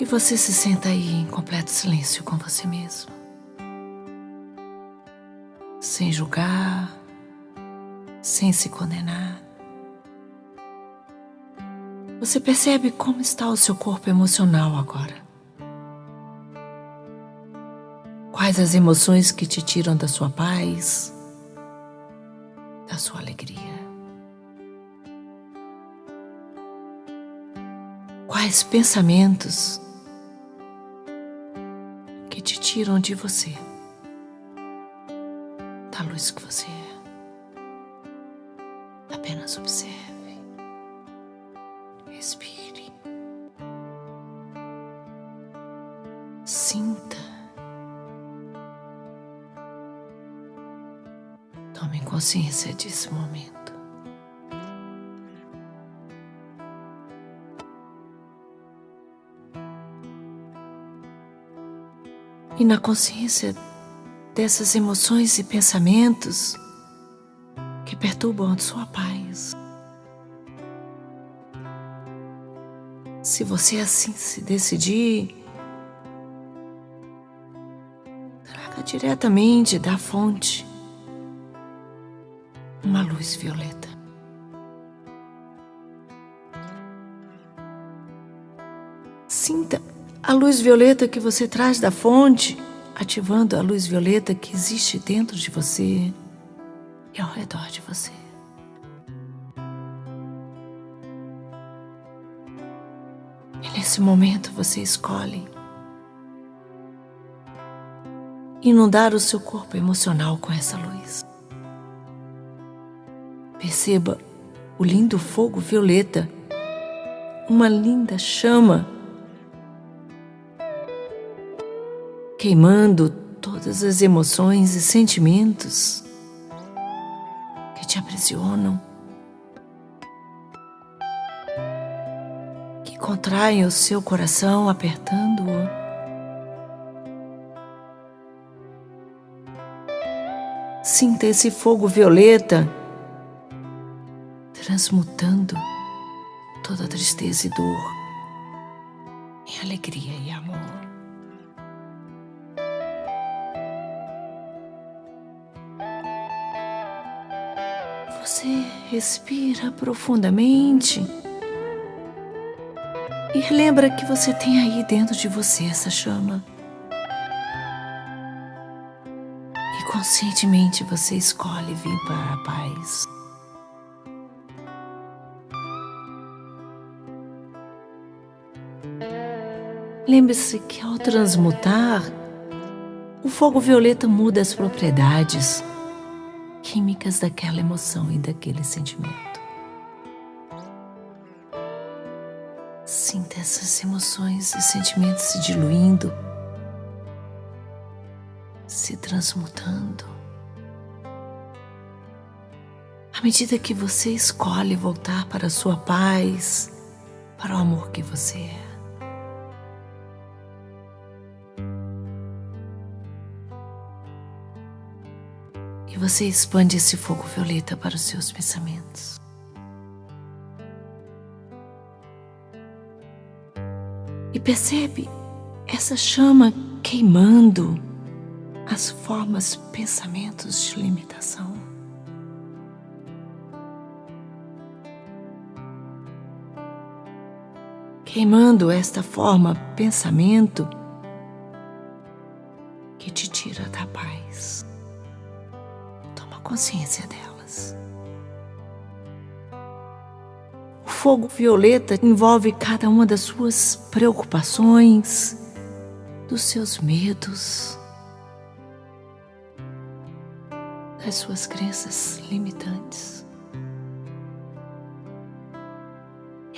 E você se senta aí em completo silêncio com você mesmo. Sem julgar, sem se condenar. Você percebe como está o seu corpo emocional agora? Quais as emoções que te tiram da sua paz, da sua alegria? Quais pensamentos tiram de você, da luz que você é? Apenas observe. Respire. Sinta. Tome consciência desse momento. E na consciência dessas emoções e pensamentos que perturbam a sua paz. Se você assim se decidir, traga diretamente da fonte uma luz violeta. Sinta a luz violeta que você traz da fonte, ativando a luz violeta que existe dentro de você e ao redor de você. Nesse momento você escolhe inundar o seu corpo emocional com essa luz. Perceba o lindo fogo violeta, uma linda chama queimando todas as emoções e sentimentos que te aprisionam contraem o seu coração, apertando-o. Sinta esse fogo violeta transmutando toda tristeza e dor em alegria e amor. Você respira profundamente. E lembra que você tem aí dentro de você essa chama. E conscientemente você escolhe vir para a paz. Lembre-se que ao transmutar, o fogo violeta muda as propriedades químicas daquela emoção e daquele sentimento. Sinta essas emoções e sentimentos se diluindo, se transmutando. À medida que você escolhe voltar para a sua paz, para o amor que você é. E você expande esse fogo violeta para os seus pensamentos. e percebe essa chama queimando as formas, pensamentos de limitação. Queimando esta forma, pensamento consciência delas. fogo violeta envolve cada uma das suas preocupações, dos seus medos, das suas crenças limitantes.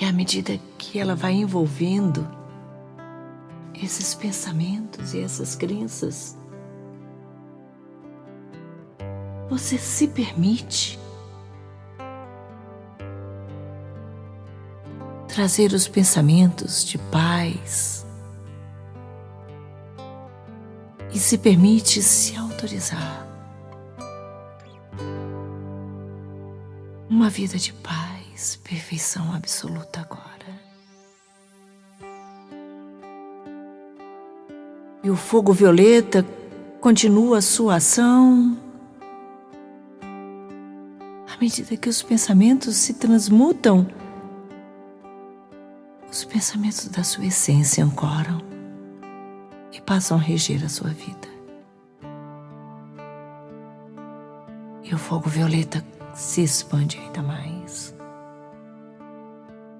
E à medida que ela vai envolvendo esses pensamentos e essas crenças, você se permite trazer os pensamentos de paz e se permite se autorizar uma vida de paz, perfeição absoluta agora. E o fogo violeta continua sua ação medida que os pensamentos se transmutam. Os pensamentos da sua essência ancoram e passam a reger a sua vida. E o fogo violeta se expande ainda mais,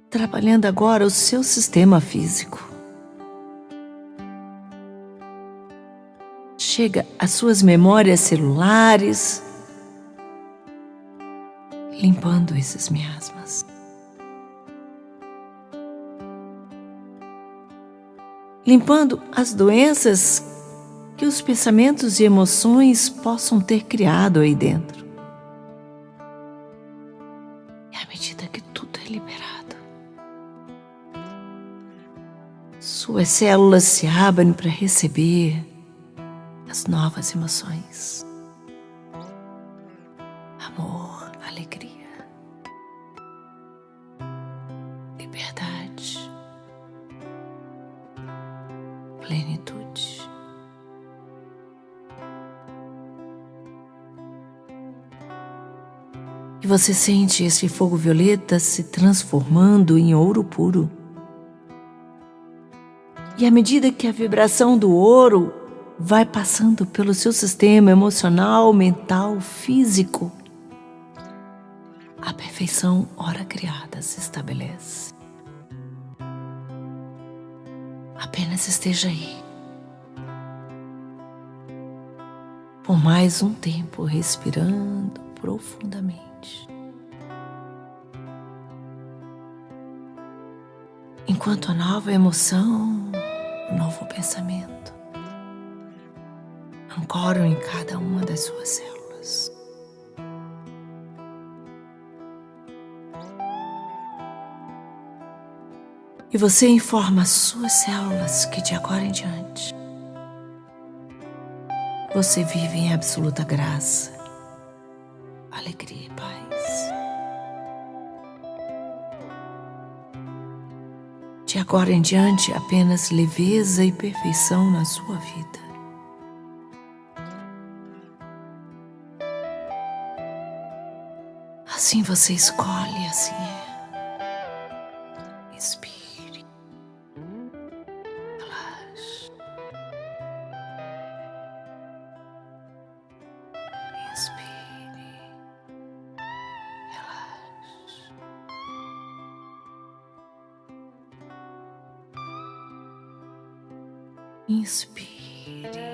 trabalhando agora o seu sistema físico. chega às suas memórias celulares, limpando esses miasmas. Limpando as doenças que os pensamentos e emoções possam ter criado aí dentro. E à medida que tudo é liberado, suas células se abrem para receber as novas emoções. E você sente esse fogo violeta se transformando em ouro puro. E à medida que a vibração do ouro vai passando pelo seu sistema emocional, mental, físico. A perfeição, ora criada, se estabelece. Apenas esteja aí. Por mais um tempo, respirando profundamente. Enquanto a nova emoção, o novo pensamento ancoram em cada uma das suas células. E você informa as suas células que de agora em diante você vive em absoluta graça, De agora em diante, apenas leveza e perfeição na sua vida. Assim você escolhe, assim é. Inspire. Relaxe. Inspire.